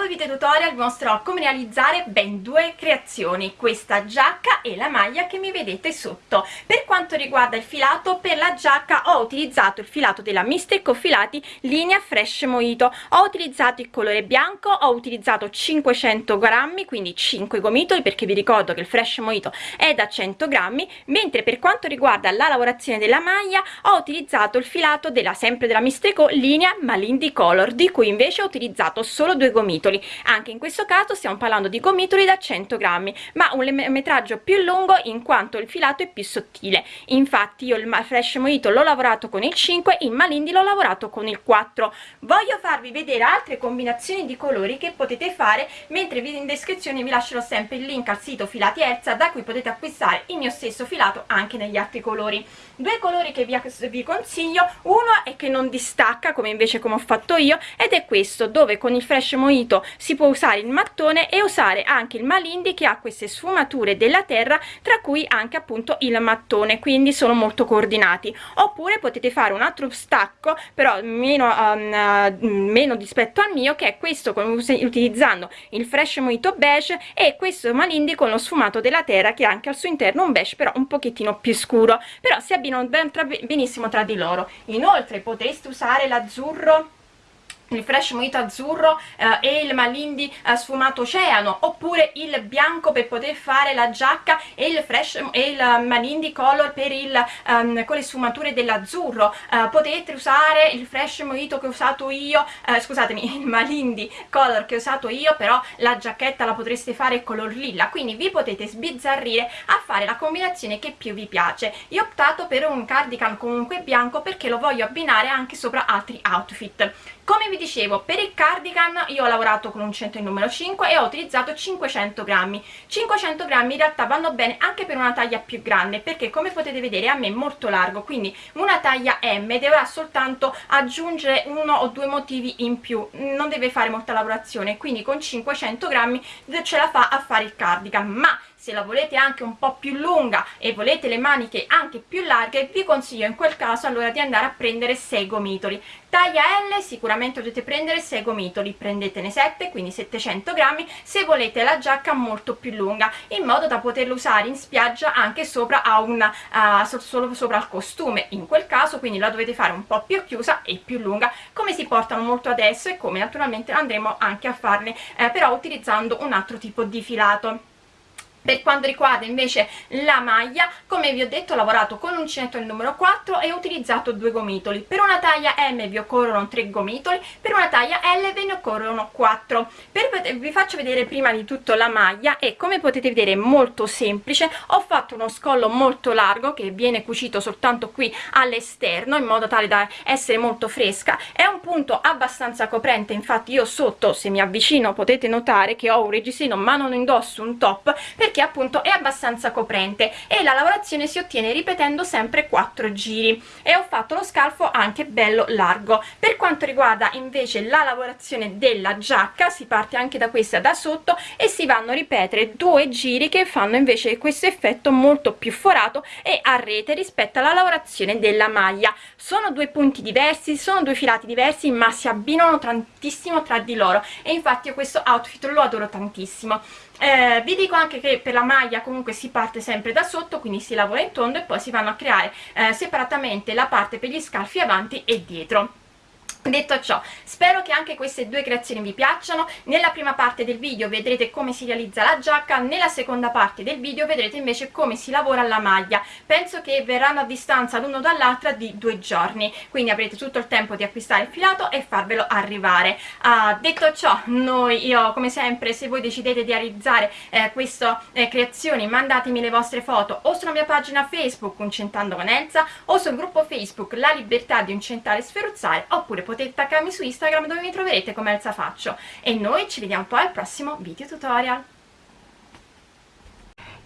nuovo video tutorial vi mostrerò come realizzare ben due creazioni, questa giacca e la maglia che mi vedete sotto. Per quanto riguarda il filato, per la giacca ho utilizzato il filato della Mistecco Filati linea Fresh Mojito, ho utilizzato il colore bianco, ho utilizzato 500 grammi, quindi 5 gomitoli perché vi ricordo che il Fresh Mojito è da 100 grammi, mentre per quanto riguarda la lavorazione della maglia ho utilizzato il filato della sempre della Mistecco linea Malindi Color, di cui invece ho utilizzato solo due gomitoli anche in questo caso stiamo parlando di gomitoli da 100 grammi ma un metraggio più lungo in quanto il filato è più sottile. Infatti io il fresh mojito l'ho lavorato con il 5 in malindi l'ho lavorato con il 4 voglio farvi vedere altre combinazioni di colori che potete fare mentre in descrizione vi lascerò sempre il link al sito filati Erza da cui potete acquistare il mio stesso filato anche negli altri colori. Due colori che vi, vi consiglio uno è che non distacca come invece come ho fatto io ed è questo dove con il fresh mojito si può usare il mattone e usare anche il malindi che ha queste sfumature della terra tra cui anche appunto il mattone quindi sono molto coordinati. Oppure potete fare un altro stacco però meno, um, uh, meno rispetto al mio che è questo con, utilizzando il fresh mojito beige e questo malindi con lo sfumato della terra che anche al suo interno un beige però un pochettino più scuro. Però si abbinano ben tra, benissimo tra di loro. Inoltre potreste usare l'azzurro il fresh mojito azzurro eh, e il malindi eh, sfumato oceano oppure il bianco per poter fare la giacca e il fresh e il malindi color per il um, con le sfumature dell'azzurro. Uh, potete usare il fresh mojito che ho usato io uh, scusatemi il malindi color che ho usato io però la giacchetta la potreste fare color lilla. Quindi vi potete sbizzarrire a fare la combinazione che più vi piace. Io ho optato per un cardigan comunque bianco perché lo voglio abbinare anche sopra altri outfit come vi dicevo per il cardigan io ho lavorato con un centro in numero 5 e ho utilizzato 500 grammi. 500 grammi in realtà vanno bene anche per una taglia più grande perché come potete vedere a me è molto largo quindi una taglia M dovrà soltanto aggiungere uno o due motivi in più non deve fare molta lavorazione quindi con 500 grammi ce la fa a fare il cardigan. Ma se la volete anche un po' più lunga e volete le maniche anche più larghe vi consiglio in quel caso allora di andare a prendere 6 gomitoli taglia L sicuramente dovete prendere 6 gomitoli prendetene 7 quindi 700 grammi se volete la giacca molto più lunga in modo da poterla usare in spiaggia anche sopra a una uh, solo sopra al costume. In quel caso quindi la dovete fare un po' più chiusa e più lunga come si portano molto adesso e come naturalmente andremo anche a farne eh, però utilizzando un altro tipo di filato per quanto riguarda invece la maglia come vi ho detto ho lavorato con uncinetto il numero 4 e ho utilizzato due gomitoli. Per una taglia M vi occorrono 3 gomitoli per una taglia L ve ne occorrono 4 per, vi faccio vedere prima di tutto la maglia e come potete vedere è molto semplice. Ho fatto uno scollo molto largo che viene cucito soltanto qui all'esterno in modo tale da essere molto fresca. È un punto abbastanza coprente infatti io sotto se mi avvicino potete notare che ho un reggiseno ma non indosso un top perché appunto è abbastanza coprente e la lavorazione si ottiene ripetendo sempre 4 giri. E ho fatto lo scalfo anche bello largo. Per quanto riguarda invece la lavorazione della giacca si parte anche da questa da sotto e si vanno a ripetere due giri che fanno invece questo effetto molto più forato e a rete rispetto alla lavorazione della maglia. Sono due punti diversi sono due filati diversi ma si abbinano tantissimo tra di loro. E infatti io questo outfit lo adoro tantissimo eh, vi dico anche che per la maglia comunque si parte sempre da sotto quindi si lavora in tondo e poi si vanno a creare eh, separatamente la parte per gli scalfi avanti e dietro Detto ciò, spero che anche queste due creazioni vi piacciono, nella prima parte del video vedrete come si realizza la giacca, nella seconda parte del video vedrete invece come si lavora la maglia, penso che verranno a distanza l'uno dall'altra di due giorni, quindi avrete tutto il tempo di acquistare il filato e farvelo arrivare. Uh, detto ciò, noi, io come sempre, se voi decidete di realizzare eh, queste eh, creazioni, mandatemi le vostre foto o sulla mia pagina Facebook Uncentando con Elsa o sul gruppo Facebook La Libertà di Uncentare e Sferuzzare, oppure potete taggarmi su Instagram dove mi troverete come Elsa Faccio e noi ci vediamo poi al prossimo video tutorial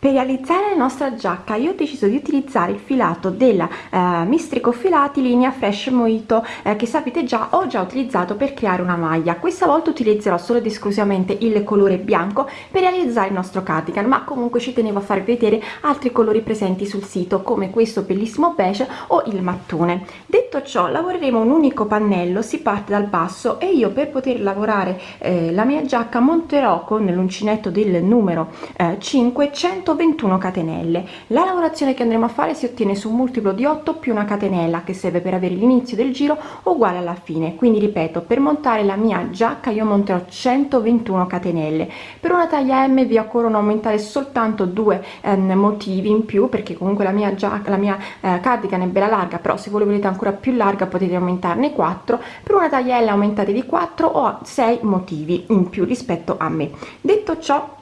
Per realizzare la nostra giacca io ho deciso di utilizzare il filato della eh, Mistrico Filati linea Fresh Mojito eh, che sapete già ho già utilizzato per creare una maglia. Questa volta utilizzerò solo ed esclusivamente il colore bianco per realizzare il nostro cardigan, ma comunque ci tenevo a farvi vedere altri colori presenti sul sito come questo bellissimo beige o il mattone. Detto ciò lavoreremo un unico pannello, si parte dal basso e io per poter lavorare eh, la mia giacca monterò con l'uncinetto del numero eh, 500 121 catenelle. La lavorazione che andremo a fare si ottiene su un multiplo di 8 più una catenella che serve per avere l'inizio del giro uguale alla fine. Quindi ripeto per montare la mia giacca io monterò 121 catenelle. Per una taglia m vi occorrono aumentare soltanto due eh, motivi in più perché comunque la mia giacca la mia eh, cardigan è bella larga però se voi volete ancora più larga potete aumentarne 4 per una taglia l aumentate di 4 o 6 motivi in più rispetto a me. Detto ciò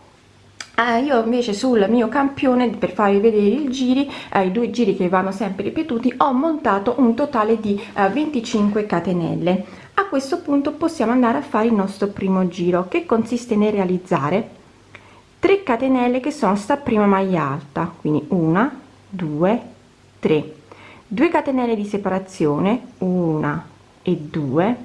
eh, io invece sul mio campione per farvi vedere i giri eh, i due giri che vanno sempre ripetuti ho montato un totale di eh, 25 catenelle. A questo punto possiamo andare a fare il nostro primo giro che consiste nel realizzare 3 catenelle che sono sta prima maglia alta quindi una due tre. 2 catenelle di separazione una e due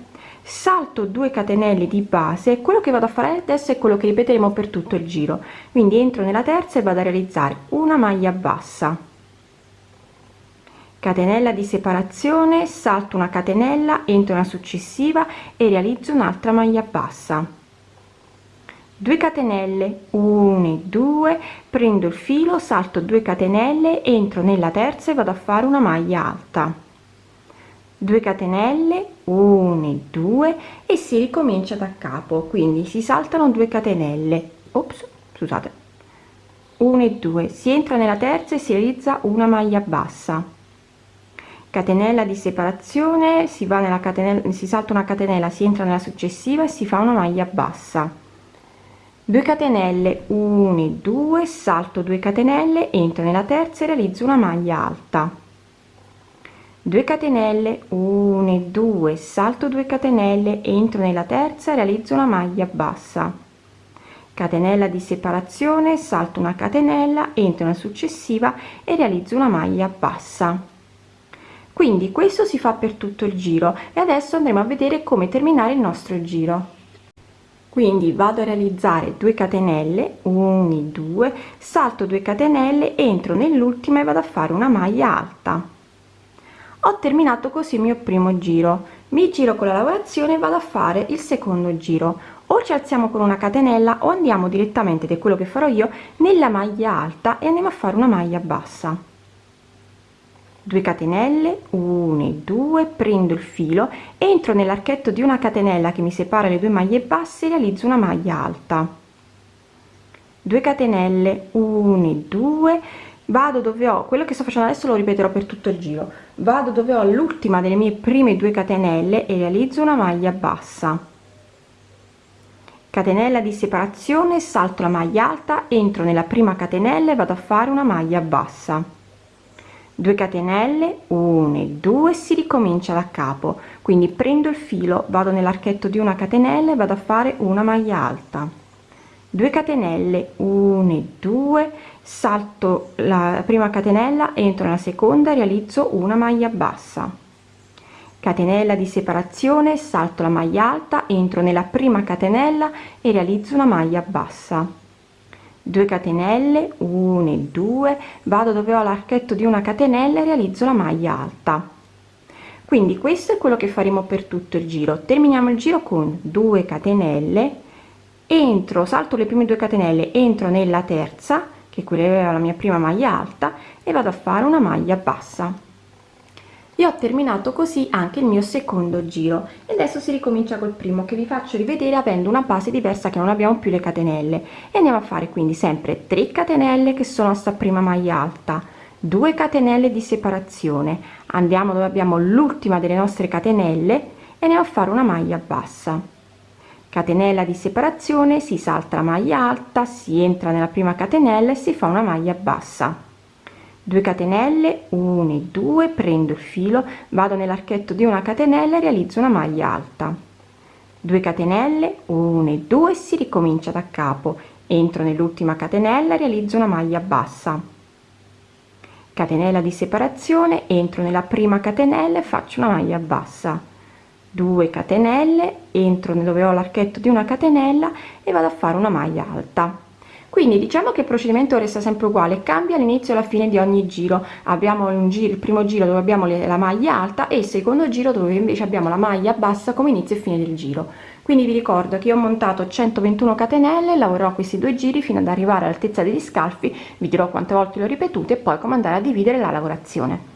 salto 2 catenelle di base quello che vado a fare adesso è quello che ripeteremo per tutto il giro. Quindi entro nella terza e vado a realizzare una maglia bassa. Catenella di separazione salto una catenella entro una successiva e realizzo un'altra maglia bassa. 2 catenelle 1 e 2 prendo il filo salto 2 catenelle entro nella terza e vado a fare una maglia alta 2 catenelle 1 e 2 e si ricomincia da capo. Quindi si saltano 2 catenelle. Ops scusate. 1 e 2 si entra nella terza e si realizza una maglia bassa. Catenella di separazione si va nella catenella si salta una catenella si entra nella successiva e si fa una maglia bassa. 2 catenelle 1 e 2 salto 2 catenelle entro nella terza e realizzo una maglia alta 2 catenelle 1 e 2 salto 2 catenelle entro nella terza realizzo una maglia bassa. Catenella di separazione salto una catenella entro nella successiva e realizzo una maglia bassa. Quindi questo si fa per tutto il giro e adesso andremo a vedere come terminare il nostro giro. Quindi vado a realizzare 2 catenelle 1 2 salto 2 catenelle entro nell'ultima e vado a fare una maglia alta ho terminato così il mio primo giro. Mi giro con la lavorazione e vado a fare il secondo giro. O ci alziamo con una catenella o andiamo direttamente ed è quello che farò io nella maglia alta e andiamo a fare una maglia bassa. 2 catenelle 1 e 2 prendo il filo entro nell'archetto di una catenella che mi separa le due maglie basse e realizzo una maglia alta. 2 catenelle 1 e 2 vado dove ho quello che sto facendo adesso lo ripeterò per tutto il giro. Vado dove ho l'ultima delle mie prime due catenelle e realizzo una maglia bassa. Catenella di separazione salto la maglia alta entro nella prima catenella e vado a fare una maglia bassa. 2 catenelle 1 e 2 si ricomincia da capo. Quindi prendo il filo vado nell'archetto di una catenella e vado a fare una maglia alta 2 catenelle 1 e 2 salto la prima catenella entro nella seconda realizzo una maglia bassa. Catenella di separazione salto la maglia alta entro nella prima catenella e realizzo una maglia bassa. 2 catenelle 1 e 2 vado dove ho l'archetto di una catenella e realizzo la maglia alta. Quindi questo è quello che faremo per tutto il giro. Terminiamo il giro con 2 catenelle entro salto le prime due catenelle entro nella terza che quella era la mia prima maglia alta e vado a fare una maglia bassa. E ho terminato così anche il mio secondo giro. E adesso si ricomincia col primo che vi faccio rivedere avendo una base diversa che non abbiamo più le catenelle. E andiamo a fare quindi sempre 3 catenelle che sono sta prima maglia alta. 2 catenelle di separazione. Andiamo dove abbiamo l'ultima delle nostre catenelle e andiamo a fare una maglia bassa catenella di separazione si salta la maglia alta si entra nella prima catenella e si fa una maglia bassa. 2 catenelle 1 e 2 prendo il filo vado nell'archetto di una catenella e realizzo una maglia alta. 2 catenelle 1 e 2 si ricomincia da capo. Entro nell'ultima catenella realizzo una maglia bassa. Catenella di separazione entro nella prima catenella e faccio una maglia bassa 2 catenelle entro dove ho l'archetto di una catenella e vado a fare una maglia alta. Quindi diciamo che il procedimento resta sempre uguale cambia all'inizio e alla fine di ogni giro. Abbiamo un giro il primo giro dove abbiamo la maglia alta e il secondo giro dove invece abbiamo la maglia bassa come inizio e fine del giro. Quindi vi ricordo che ho montato 121 catenelle lavorerò questi due giri fino ad arrivare all'altezza degli scalfi vi dirò quante volte l'ho ripetuto e poi come andare a dividere la lavorazione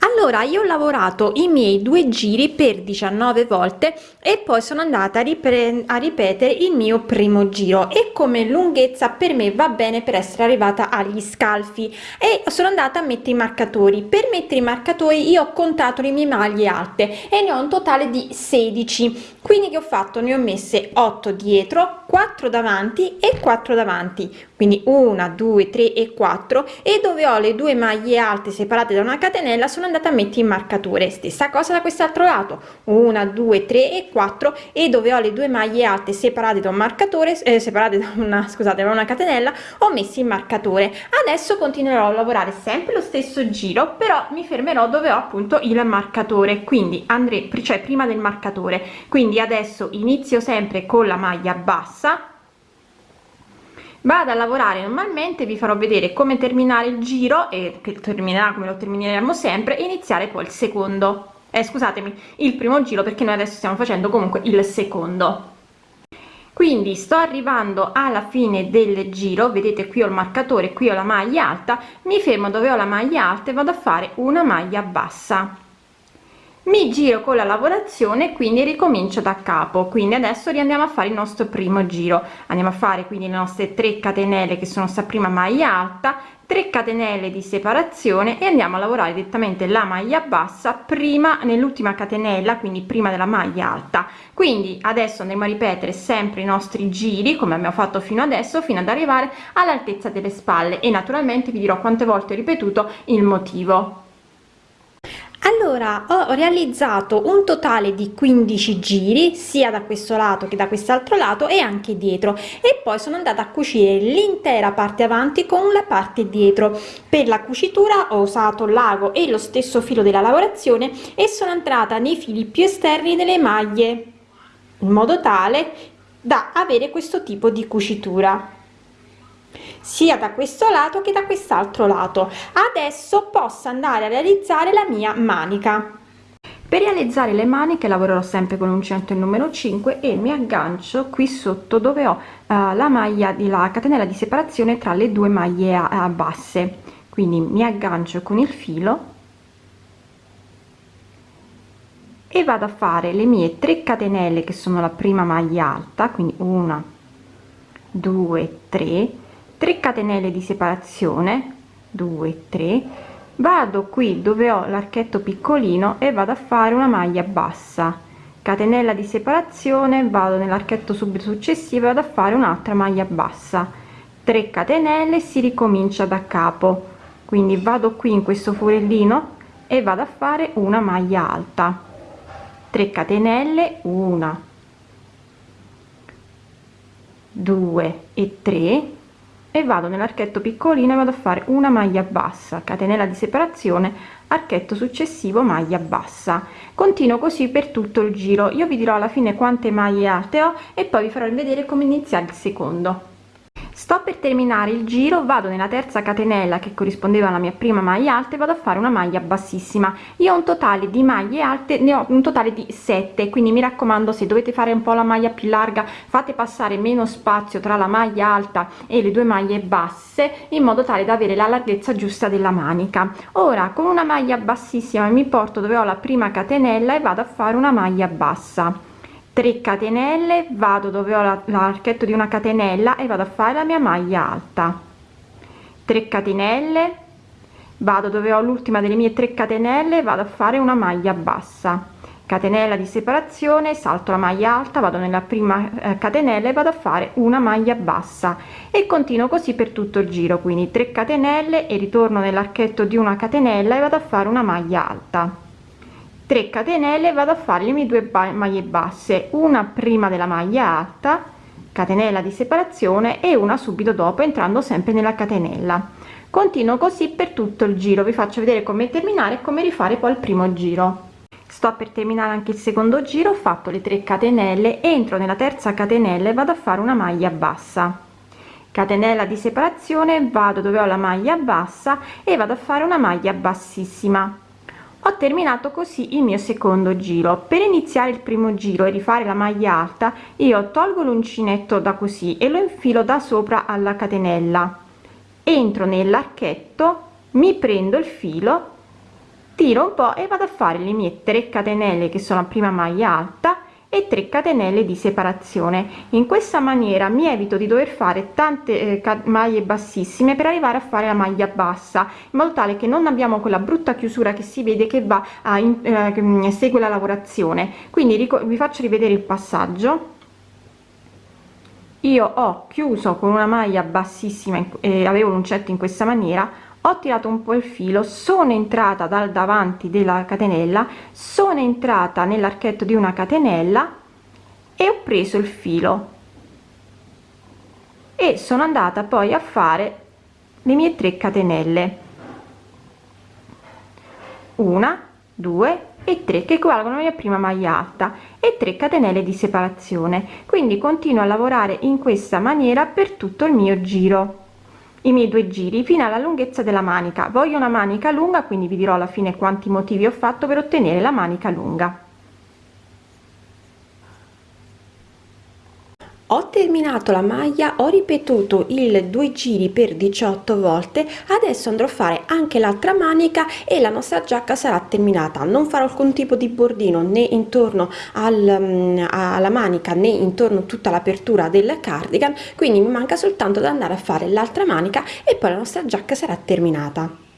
allora io ho lavorato i miei due giri per 19 volte e poi sono andata a, a ripetere il mio primo giro e come lunghezza per me va bene per essere arrivata agli scalfi. E sono andata a mettere i marcatori. Per mettere i marcatori io ho contato le mie maglie alte e ne ho un totale di 16 quindi che ho fatto? Ne ho messe 8 dietro 4 davanti e 4 davanti. Quindi una due tre e quattro. E dove ho le due maglie alte separate da una catenella sono a mettere in marcatore stessa cosa da quest'altro lato. Una due tre e quattro. E dove ho le due maglie alte separate da un marcatore eh, separate da una scusate da una catenella ho messo in marcatore adesso continuerò a lavorare sempre lo stesso giro però mi fermerò dove ho appunto il marcatore. Quindi andrei cioè prima del marcatore. Quindi adesso inizio sempre con la maglia bassa vado a lavorare normalmente vi farò vedere come terminare il giro e che terminerà come lo termineremo sempre e iniziare poi il secondo. Eh, scusatemi il primo giro perché noi adesso stiamo facendo comunque il secondo. Quindi sto arrivando alla fine del giro vedete qui ho il marcatore qui ho la maglia alta mi fermo dove ho la maglia alta e vado a fare una maglia bassa mi giro con la lavorazione quindi ricomincio da capo. Quindi adesso riandiamo a fare il nostro primo giro. Andiamo a fare quindi le nostre 3 catenelle che sono sta prima maglia alta 3 catenelle di separazione e andiamo a lavorare direttamente la maglia bassa prima nell'ultima catenella quindi prima della maglia alta. Quindi adesso andremo a ripetere sempre i nostri giri come abbiamo fatto fino adesso fino ad arrivare all'altezza delle spalle. E naturalmente vi dirò quante volte ho ripetuto il motivo allora ho realizzato un totale di 15 giri sia da questo lato che da quest'altro lato e anche dietro. E poi sono andata a cucire l'intera parte avanti con la parte dietro. Per la cucitura ho usato l'ago e lo stesso filo della lavorazione e sono entrata nei fili più esterni delle maglie in modo tale da avere questo tipo di cucitura sia da questo lato che da quest'altro lato. Adesso posso andare a realizzare la mia manica. Per realizzare le maniche lavorerò sempre con l'uncinetto il numero 5 e mi aggancio qui sotto dove ho uh, la maglia di la catenella di separazione tra le due maglie uh, basse. Quindi mi aggancio con il filo e vado a fare le mie 3 catenelle che sono la prima maglia alta quindi una 2 3 3 catenelle di separazione 2 3 vado qui dove ho l'archetto piccolino e vado a fare una maglia bassa. Catenella di separazione vado nell'archetto subito successivo vado a fare un'altra maglia bassa. 3 catenelle si ricomincia da capo. Quindi vado qui in questo forellino e vado a fare una maglia alta. 3 catenelle 1 2 e 3 e vado nell'archetto piccolino e vado a fare una maglia bassa catenella di separazione archetto successivo maglia bassa. Continuo così per tutto il giro. Io vi dirò alla fine quante maglie alte ho e poi vi farò vedere come iniziare il secondo sto per terminare il giro vado nella terza catenella che corrispondeva alla mia prima maglia alta e vado a fare una maglia bassissima. Io ho un totale di maglie alte ne ho un totale di 7 quindi mi raccomando se dovete fare un po la maglia più larga fate passare meno spazio tra la maglia alta e le due maglie basse in modo tale da avere la larghezza giusta della manica. Ora con una maglia bassissima mi porto dove ho la prima catenella e vado a fare una maglia bassa 3 catenelle vado dove ho l'archetto di una catenella e vado a fare la mia maglia alta. 3 catenelle vado dove ho l'ultima delle mie 3 catenelle vado a fare una maglia bassa. Catenella di separazione salto la maglia alta vado nella prima eh, catenella e vado a fare una maglia bassa. E continuo così per tutto il giro quindi 3 catenelle e ritorno nell'archetto di una catenella e vado a fare una maglia alta 3 catenelle vado a fare le mie due maglie basse. Una prima della maglia alta catenella di separazione e una subito dopo entrando sempre nella catenella. Continuo così per tutto il giro. Vi faccio vedere come terminare e come rifare poi il primo giro. Sto per terminare anche il secondo giro ho fatto le 3 catenelle entro nella terza catenella e vado a fare una maglia bassa. Catenella di separazione vado dove ho la maglia bassa e vado a fare una maglia bassissima ho terminato così il mio secondo giro. Per iniziare il primo giro e rifare la maglia alta io tolgo l'uncinetto da così e lo infilo da sopra alla catenella. Entro nell'archetto mi prendo il filo tiro un po e vado a fare le mie 3 catenelle che sono a prima maglia alta e 3 catenelle di separazione. In questa maniera mi evito di dover fare tante eh, maglie bassissime per arrivare a fare la maglia bassa in modo tale che non abbiamo quella brutta chiusura che si vede che va a in, eh, mm, segue la lavorazione. Quindi vi faccio rivedere il passaggio. Io ho chiuso con una maglia bassissima eh, avevo l'uncetto in questa maniera ho tirato un po il filo sono entrata dal davanti della catenella sono entrata nell'archetto di una catenella e ho preso il filo. E sono andata poi a fare le mie 3 catenelle. Una due e 3 che equivalgono alla prima maglia alta e 3 catenelle di separazione. Quindi continuo a lavorare in questa maniera per tutto il mio giro i miei due giri fino alla lunghezza della manica. Voglio una manica lunga quindi vi dirò alla fine quanti motivi ho fatto per ottenere la manica lunga ho terminato la maglia ho ripetuto il due giri per 18 volte adesso andrò a fare anche l'altra manica e la nostra giacca sarà terminata. Non farò alcun tipo di bordino né intorno al, mm, alla manica né intorno tutta l'apertura del cardigan quindi mi manca soltanto da andare a fare l'altra manica e poi la nostra giacca sarà terminata